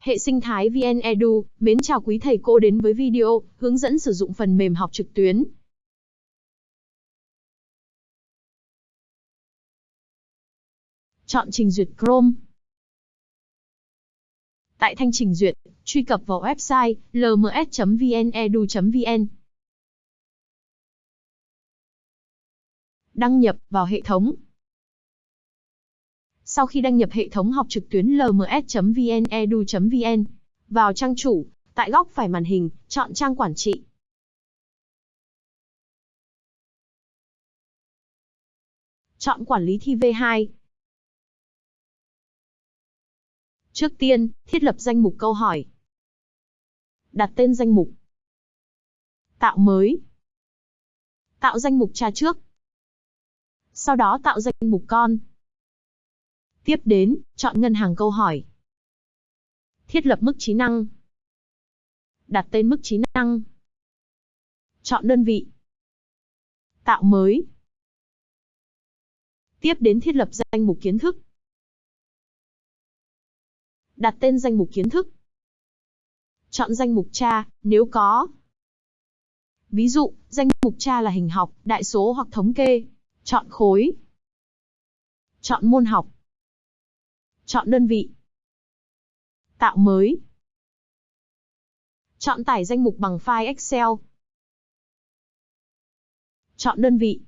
Hệ sinh thái VN Edu, mến chào quý thầy cô đến với video hướng dẫn sử dụng phần mềm học trực tuyến. Chọn trình duyệt Chrome. Tại thanh trình duyệt, truy cập vào website lms.vnedu.vn. Đăng nhập vào hệ thống. Sau khi đăng nhập hệ thống học trực tuyến lms.vnedu.vn, vào trang chủ, tại góc phải màn hình, chọn trang quản trị. Chọn quản lý thi V2. Trước tiên, thiết lập danh mục câu hỏi. Đặt tên danh mục. Tạo mới. Tạo danh mục cha trước. Sau đó tạo danh mục con. Tiếp đến, chọn ngân hàng câu hỏi. Thiết lập mức trí năng. Đặt tên mức trí năng. Chọn đơn vị. Tạo mới. Tiếp đến thiết lập danh mục kiến thức. Đặt tên danh mục kiến thức. Chọn danh mục cha, nếu có. Ví dụ, danh mục cha là hình học, đại số hoặc thống kê. Chọn khối. Chọn môn học. Chọn đơn vị. Tạo mới. Chọn tải danh mục bằng file Excel. Chọn đơn vị.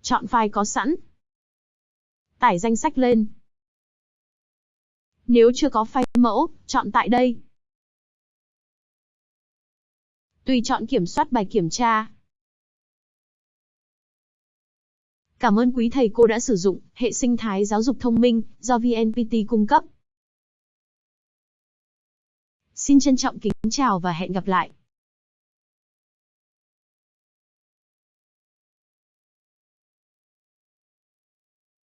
Chọn file có sẵn. Tải danh sách lên. Nếu chưa có file mẫu, chọn tại đây. Tùy chọn kiểm soát bài kiểm tra. Cảm ơn quý thầy cô đã sử dụng hệ sinh thái giáo dục thông minh do VNPT cung cấp. Xin trân trọng kính chào và hẹn gặp lại.